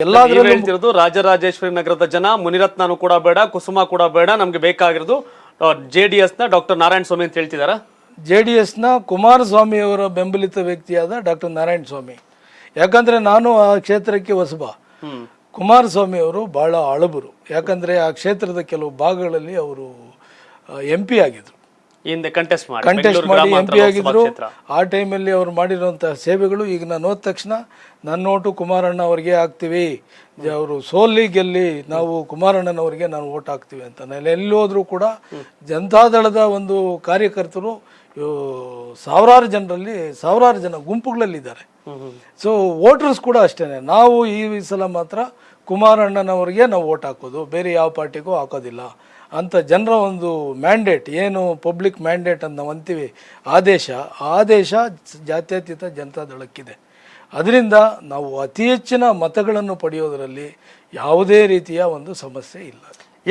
ನೀವ್ ಎಲ್ಲಾದ್ರಲ್ಲೂ ಹೇಳ್ತಿರೋದು ರಾಜರಾಜೇಶ್ವರಿ ನಗರದ ಜನ ಮುನಿರತ್ನನು ಕೂಡ ಬೇಡ ಕುಸುಮ ಕೂಡ ಬೇಡ ನಮ್ಗೆ ಬೇಕಾಗಿರೋದು ಜೆ ಡಿ ಎಸ್ನ ಡಾಕ್ಟರ್ ನಾರಾಯಣ ಸ್ವಾಮಿ ಅಂತ ಹೇಳ್ತಿದಾರ? ಜೆ ಡಿ ಎಸ್ನ ಕುಮಾರಸ್ವಾಮಿ ಅವರ ಬೆಂಬಲಿತ ವ್ಯಕ್ತಿಯಾದ ಡಾಕ್ಟರ್ ನಾರಾಯಣ ಸ್ವಾಮಿ. ಯಾಕಂದ್ರೆ ನಾನು ಆ ಕ್ಷೇತ್ರಕ್ಕೆ ಹೊಸಬ. ಕುಮಾರಸ್ವಾಮಿ ಅವರು ಬಹಳ ಅಳಬರು ಯಾಕಂದ್ರೆ ಆ ಕ್ಷೇತ್ರದ ಕೆಲವು ಭಾಗಗಳಲ್ಲಿ ಅವರು ಎಂ ಪಿ ಆಗಿದ್ರು. ಕಂಟೆಸ್ಟ್ ಮಾಡಿ. ಕಂಟೆಸ್ಟ್ ಬೆಂಗಳೂರು ಮಾಡಿ ಎಂ ಪಿ ಆಗಿದ್ರು ಆ ಟೈಮಲ್ಲಿ ಅವ್ರು ಮಾಡಿರುವಂತಹ ಸೇವೆಗಳು ಈಗ ನಾನು ಹೋದ ತಕ್ಷಣ ನನ್ನ ನೋಟು ಕುಮಾರಣ್ಣ ಅವರಿಗೆ ಹಾಕ್ತೀವಿ ಅವರು ಸೋಲಿ ಗೆಲ್ಲಿ ನಾವು ಕುಮಾರಣ್ಣನವರಿಗೆ ನಾನು ಓಟ್ ಹಾಕ್ತೀವಿ ಅಂತ. ನಾನು ಎಲ್ಲಿ ಹೋದ್ರು ಕೂಡ ಜನತಾದಳದ ಒಂದು ಕಾರ್ಯಕರ್ತರು ಸಾವಿರಾರು ಜನರಲ್ಲಿ ಸಾವಿರಾರು ಜನ ಗುಂಪುಗಳಲ್ಲಿದ್ದಾರೆ. ಸೊ ವೋಟರ್ಸ್ ಕೂಡ ಅಷ್ಟೇನೆ. ನಾವು ಈ ಸಲ ಮಾತ್ರ ಕುಮಾರಣ್ಣನವರಿಗೆ ನಾವು ಓಟ್ ಹಾಕೋದು ಬೇರೆ ಯಾವ ಪಾರ್ಟಿಗೂ ಹಾಕೋದಿಲ್ಲ. ಅಂತ ಜನರ ಒಂದು ಮ್ಯಾಂಡೇಟ್ ಏನು ಪಬ್ಲಿಕ್ ಮ್ಯಾಂಡೇಟ್ ಅಂತ ನಾವು ಅಂತೀವಿ ಆದೇಶ ಆದೇಶ ಜಾತ್ಯತೀತ ಜನತಾದಳಕ್ಕಿದೆ ಅದರಿಂದ ನಾವು ಅತಿ ಹೆಚ್ಚಿನ ಮತಗಳನ್ನು ಪಡೆಯೋದರಲ್ಲಿ ಯಾವುದೇ ರೀತಿಯ ಒಂದು ಸಮಸ್ಯೆ ಇಲ್ಲ.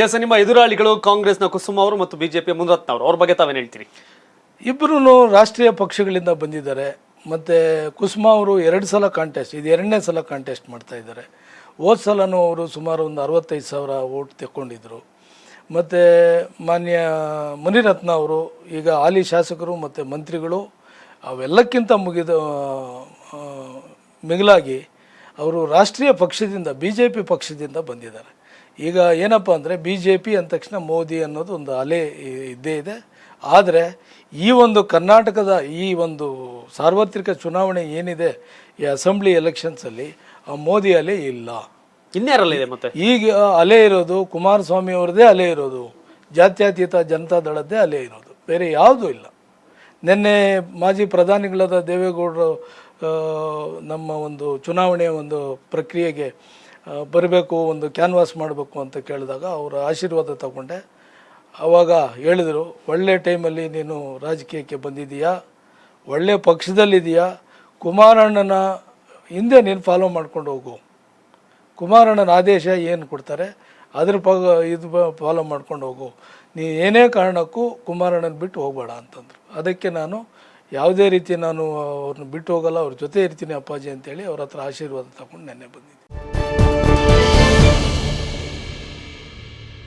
ಎಸ್ ನಿಮ್ಮ ಎದುರಾಳಿಗಳು ಕಾಂಗ್ರೆಸ್ನ ಕುಸುಮ ಅವರು ಮತ್ತು ಬಿಜೆಪಿ ಮುನರತ್ನ ಅವರು ಅವ್ರ ಬಗ್ಗೆ ತಾವೇನು ಹೇಳ್ತೀರಿ? ಇಬ್ಬರೂ ರಾಷ್ಟ್ರೀಯ ಪಕ್ಷಗಳಿಂದ ಬಂದಿದ್ದಾರೆ. ಮತ್ತು ಕುಸುಮ ಅವರು ಎರಡು ಸಲ ಕಾಂಟೆಸ್ಟ್ ಇದು ಎರಡನೇ ಸಲ ಕಾಂಟೆಸ್ಟ್ ಮಾಡ್ತಾ ಇದ್ದಾರೆ. ಹೋದ ಅವರು ಸುಮಾರು ಒಂದು ಅರವತ್ತೈದು ಸಾವಿರ ಓಟ್ ತೆಕ್ಕೊಂಡಿದ್ದರು ಮತ್ತು ಮಾನ್ಯ ಮುನಿರತ್ನ ಅವರು, ಈಗ ಹಾಲಿ ಶಾಸಕರು ಮತ್ತು ಮಂತ್ರಿಗಳು, ಅವೆಲ್ಲಕ್ಕಿಂತ ಮುಗಿದ ಮಿಗಿಲಾಗಿ ಅವರು ರಾಷ್ಟ್ರೀಯ ಪಕ್ಷದಿಂದ ಬಿ ಜೆ ಪಿ ಪಕ್ಷದಿಂದ ಬಂದಿದ್ದಾರೆ. ಈಗ ಏನಪ್ಪ ಅಂದರೆ ಬಿ ಜೆ ಪಿ ಅಂದ ತಕ್ಷಣ ಮೋದಿ ಅನ್ನೋದು ಒಂದು ಅಲೆ ಇದ್ದೇ ಇದೆ. ಆದರೆ ಈ ಒಂದು ಕರ್ನಾಟಕದ ಈ ಒಂದು ಸಾರ್ವತ್ರಿಕ ಚುನಾವಣೆ ಏನಿದೆ, ಈ ಅಸೆಂಬ್ಲಿ ಎಲೆಕ್ಷನ್ಸಲ್ಲಿ ಆ ಮೋದಿ ಅಲೆ ಇಲ್ಲ. ಇನ್ಯಾರಲ್ಲ ಇದೆ ಮತ್ತೆ? ಈಗ ಅಲೆ ಇರೋದು ಕುಮಾರಸ್ವಾಮಿ ಅವ್ರದ್ದೇ ಅಲೆ ಇರೋದು. ಜಾತ್ಯತೀತ ಜನತಾ ದಳದ್ದೇ ಅಲೆ ಇರೋದು. ಬೇರೆ ಯಾವುದೂ ಇಲ್ಲ. ನಿನ್ನೆ ಮಾಜಿ ಪ್ರಧಾನಿಗಳಾದ ದೇವೇಗೌಡರು ನಮ್ಮ ಒಂದು ಚುನಾವಣೆಯ ಒಂದು ಪ್ರಕ್ರಿಯೆಗೆ ಬರಬೇಕು ಒಂದು ಕ್ಯಾನ್ವಾಸ್ ಮಾಡಬೇಕು ಅಂತ ಕೇಳಿದಾಗ ಅವರ ಆಶೀರ್ವಾದ ತಗೊಂಡೆ. ಆವಾಗ ಹೇಳಿದರು ಒಳ್ಳೆ ಟೈಮಲ್ಲಿ ನೀನು ರಾಜಕೀಯಕ್ಕೆ ಬಂದಿದ್ದೀಯಾ? ಒಳ್ಳೆ ಪಕ್ಷದಲ್ಲಿದೆಯಾ ಕುಮಾರಣ್ಣನ ಹಿಂದೆ ನೀನು ಫಾಲೋ ಮಾಡ್ಕೊಂಡು ಹೋಗು. ಕುಮಾರಣ್ಣನ ಆದೇಶ ಏನು ಕೊಡ್ತಾರೆ? ಅದ್ರ ಪಗ ಇದು ಫಾಲೋ ಮಾಡ್ಕೊಂಡು ಹೋಗು. ನೀ ಏನೇ ಕಾರಣಕ್ಕೂ ಕುಮಾರಣ್ಣನ ಬಿಟ್ಟು ಹೋಗಬೇಡ ಅಂತಂದರು. ಅದಕ್ಕೆ ನಾನು ಯಾವುದೇ ರೀತಿ ನಾನು ಅವ್ರನ್ನ ಬಿಟ್ಟು ಹೋಗಲ್ಲ, ಅವ್ರ ಜೊತೆ ಇರ್ತೀನಿ ಅಪ್ಪಾಜಿ ಅಂತೇಳಿ ಅವ್ರ ಹತ್ರ ಆಶೀರ್ವಾದ ತಗೊಂಡು ನೆನ್ನೆ ಬಂದಿದ್ದೆ.